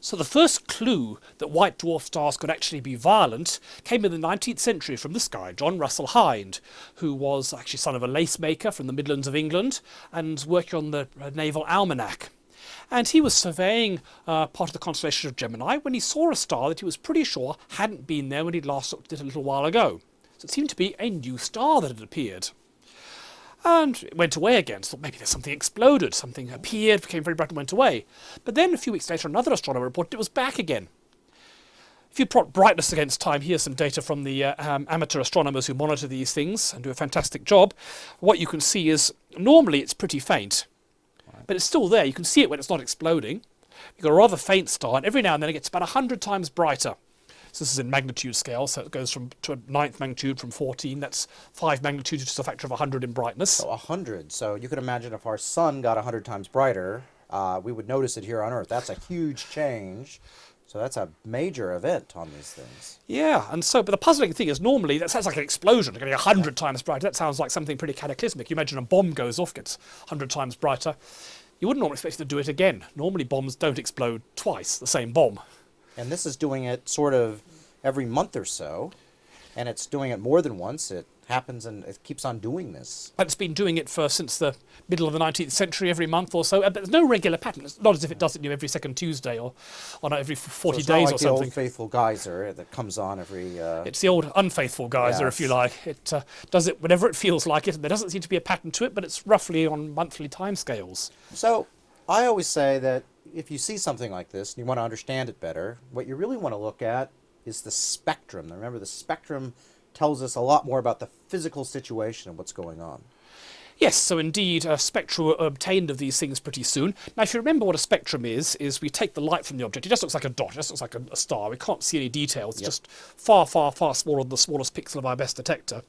So the first clue that white dwarf stars could actually be violent came in the 19th century from this guy, John Russell Hind, who was actually son of a lace maker from the Midlands of England and working on the uh, Naval Almanac. And he was surveying uh, part of the constellation of Gemini when he saw a star that he was pretty sure hadn't been there when he'd last looked at it a little while ago. So it seemed to be a new star that had appeared. And it went away again. So maybe there's something exploded, something appeared, became very bright and went away. But then a few weeks later, another astronomer reported it was back again. If you plot brightness against time, here's some data from the uh, um, amateur astronomers who monitor these things and do a fantastic job. What you can see is normally it's pretty faint, but it's still there. You can see it when it's not exploding. You've got a rather faint star, and every now and then it gets about 100 times brighter. So this is in magnitude scale, so it goes from to a ninth magnitude from 14. That's five magnitudes, which is a factor of 100 in brightness. So 100. So you could imagine if our sun got 100 times brighter, uh, we would notice it here on Earth. That's a huge change. So that's a major event on these things. Yeah, and so, but the puzzling thing is normally that sounds like an explosion, getting 100 times brighter. That sounds like something pretty cataclysmic. You imagine a bomb goes off, gets 100 times brighter. You wouldn't normally expect it to do it again. Normally bombs don't explode twice, the same bomb. And this is doing it sort of every month or so, and it's doing it more than once. It happens and it keeps on doing this. But it's been doing it for since the middle of the 19th century, every month or so. But there's no regular pattern. It's not as if it does it every second Tuesday or on every 40 so days like or the old faithful geyser that comes on every. Uh, It's the old unfaithful geyser, if you like. It uh, does it whenever it feels like it. and There doesn't seem to be a pattern to it, but it's roughly on monthly timescales. So I always say that if you see something like this and you want to understand it better, what you really want to look at is the spectrum. Now remember, the spectrum tells us a lot more about the physical situation and what's going on. Yes, so indeed, uh, spectra were obtained of these things pretty soon. Now, if you remember what a spectrum is, is we take the light from the object. It just looks like a dot. It just looks like a, a star. We can't see any details. It's Yep. just far, far, far smaller than the smallest pixel of our best detector.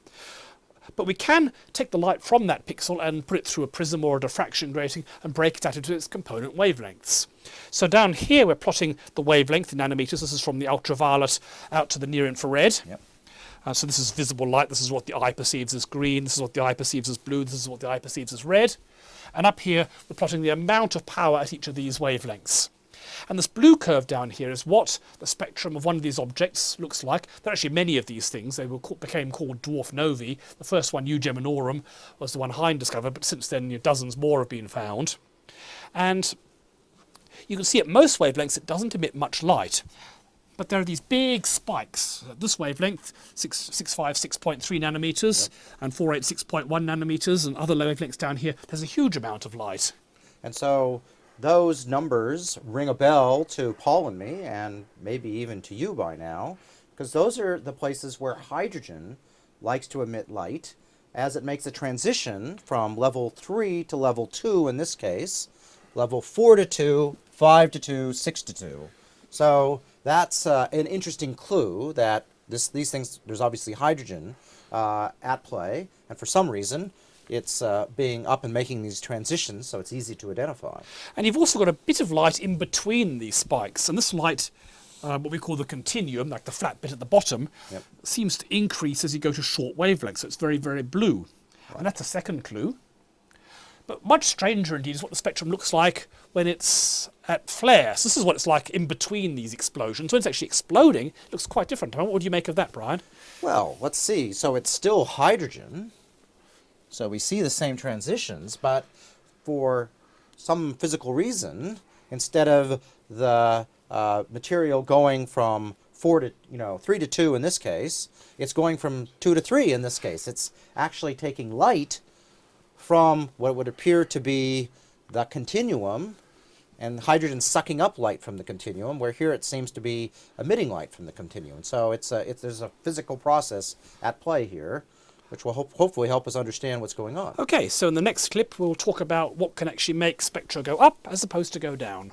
But we can take the light from that pixel and put it through a prism or a diffraction grating and break it out into its component wavelengths. So down here we're plotting the wavelength in nanometers. This is from the ultraviolet out to the near infrared. Yep. Uh, so this is visible light. This is what the eye perceives as green. This is what the eye perceives as blue. This is what the eye perceives as red. And up here, we're plotting the amount of power at each of these wavelengths. And this blue curve down here is what the spectrum of one of these objects looks like. There are actually many of these things. They were, became called dwarf novae. The first one, U Geminorum, was the one Hind discovered, but since then you know, dozens more have been found. And you can see at most wavelengths it doesn't emit much light. But there are these big spikes. At this wavelength, 6, 6.5, 6.3 nanometers, and 486.1 nanometers, and other wavelengths down here, there's a huge amount of light. And so those numbers ring a bell to Paul and me, and maybe even to you by now, because those are the places where hydrogen likes to emit light as it makes a transition from level 3 to level 2 in this case, level 4 to 2, 5 to 2, 6 to 2. So that's uh, an interesting clue that this, these things, there's obviously hydrogen uh, at play, and for some reason, it's uh, being up and making these transitions, so it's easy to identify. And you've also got a bit of light in between these spikes. And this light, uh, what we call the continuum, like the flat bit at the bottom, Yep. seems to increase as you go to short wavelengths. So it's very, very blue. And that's a second clue. But much stranger indeed is what the spectrum looks like when it's at flare. So this is what it's like in between these explosions. When it's actually exploding, it looks quite different. What would you make of that, Brian? Well, let's see. So it's still hydrogen. So we see the same transitions, but for some physical reason, instead of the uh, material going from four to you know three to two in this case, it's going from two to three in this case. It's actually taking light from what would appear to be the continuum and hydrogen sucking up light from the continuum, where here it seems to be emitting light from the continuum. So it's a, it's, there's a physical process at play here, which will hope, hopefully help us understand what's going on. Okay, so in the next clip, we'll talk about what can actually make spectra go up as opposed to go down.